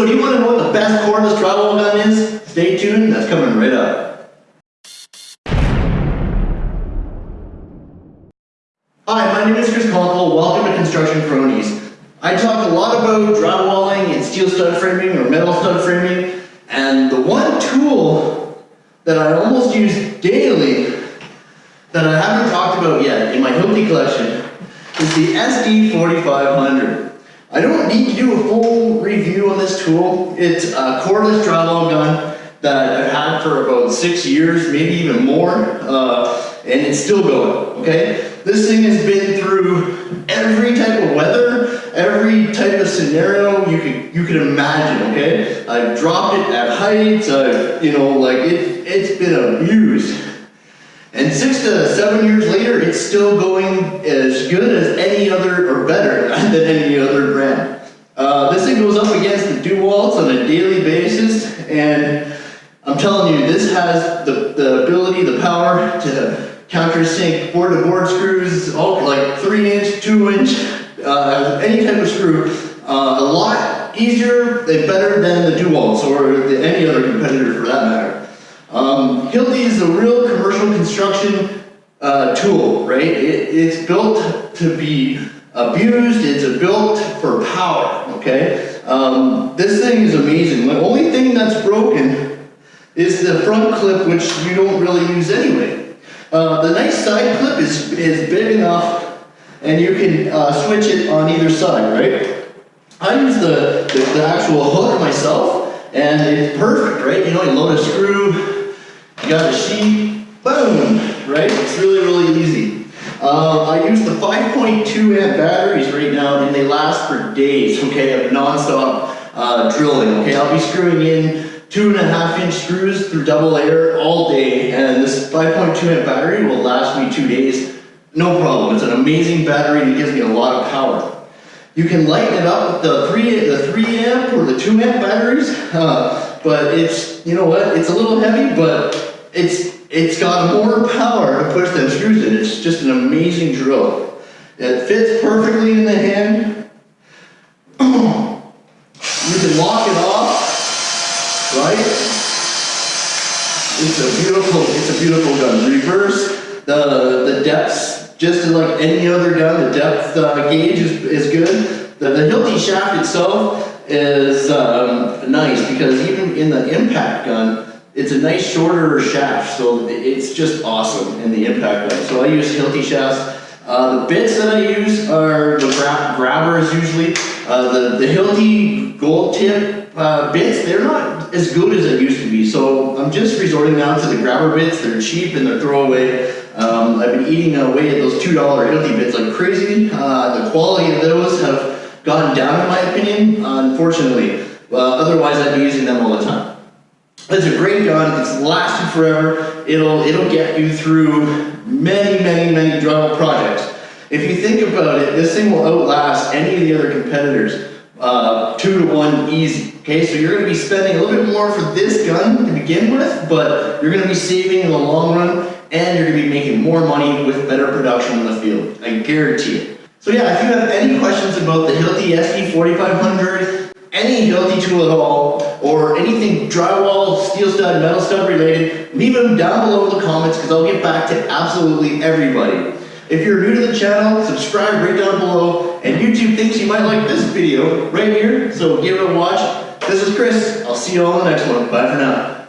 So do you want to know what the best cordless drywall gun is? Stay tuned, that's coming right up. Hi, my name is Chris Conkle. Welcome to Construction Cronies. I talk a lot about drywalling and steel stud framing or metal stud framing, and the one tool that I almost use daily that I haven't talked about yet in my Hilti collection is the SD4500. I don't need to do a full review on this tool. It's a cordless drywall gun that I've had for about six years, maybe even more, uh, and it's still going, okay? This thing has been through every type of weather, every type of scenario you could you could imagine, okay? I've dropped it at heights, I've, you know, like it, it's been abused. And six to seven years later, it's still going as good as any other, or better than any other brand. Uh, this thing goes up against the DeWalt's on a daily basis, and I'm telling you, this has the, the ability, the power to countersink board-to-board screws, all like three inch, two inch, uh, any type of screw. Uh, a lot easier and better than the DeWalt's or any other competitor for that matter. Um, Hilti is a real commercial construction uh, tool, right? It, it's built to be abused, it's built for power, okay? Um, this thing is amazing. The only thing that's broken is the front clip, which you don't really use anyway. Uh, the nice side clip is, is big enough and you can uh, switch it on either side, right? I use the, the, the actual hook myself and it's perfect, right? You know, you load a screw, got a sheet, boom, right? It's really, really easy. Uh, I use the 5.2 amp batteries right now and they last for days, okay, of non-stop uh, drilling, okay? I'll be screwing in two and a half inch screws through double layer all day and this 5.2 amp battery will last me two days, no problem. It's an amazing battery and it gives me a lot of power. You can lighten it up with the 3, the 3 amp or the 2 amp batteries, uh, but it's, you know what, it's a little heavy, but it's it's got more power to push them screws in. It's just an amazing drill. It fits perfectly in the hand. you can lock it off, right? It's a beautiful, it's a beautiful gun. Reverse the the depths, just like any other gun. The depth uh, gauge is, is good. The, the Hilti shaft itself is um, nice because even in the impact gun, it's a nice shorter shaft, so it's just awesome in the impact gun. So I use Hilti shafts. Uh, the bits that I use are the gra grabbers usually. Uh, the, the Hilti gold tip uh, bits, they're not as good as they used to be. So I'm just resorting now to the grabber bits. They're cheap and they're throwaway. Um, I've been eating away at those $2 Hilti bits like crazy. Uh, the quality of those have gone down in my opinion, unfortunately. otherwise I'd be using them all the time. It's a great gun. It's lasted forever. It'll it'll get you through many, many, many drywall projects. If you think about it, this thing will outlast any of the other competitors uh, two to one easy. Okay, so you're going to be spending a little bit more for this gun to begin with, but you're going to be saving in the long run, and you're going to be making more money with better production in the field. I guarantee it. So yeah, if you have any questions about the Hilti SD4500, any Hilti tool at all, or anything drywall, steel stud, metal stud related, leave them down below in the comments because I'll get back to absolutely everybody. If you're new to the channel, subscribe right down below, and YouTube thinks you might like this video right here, so give it a watch. This is Chris. I'll see you all in the next one. Bye for now.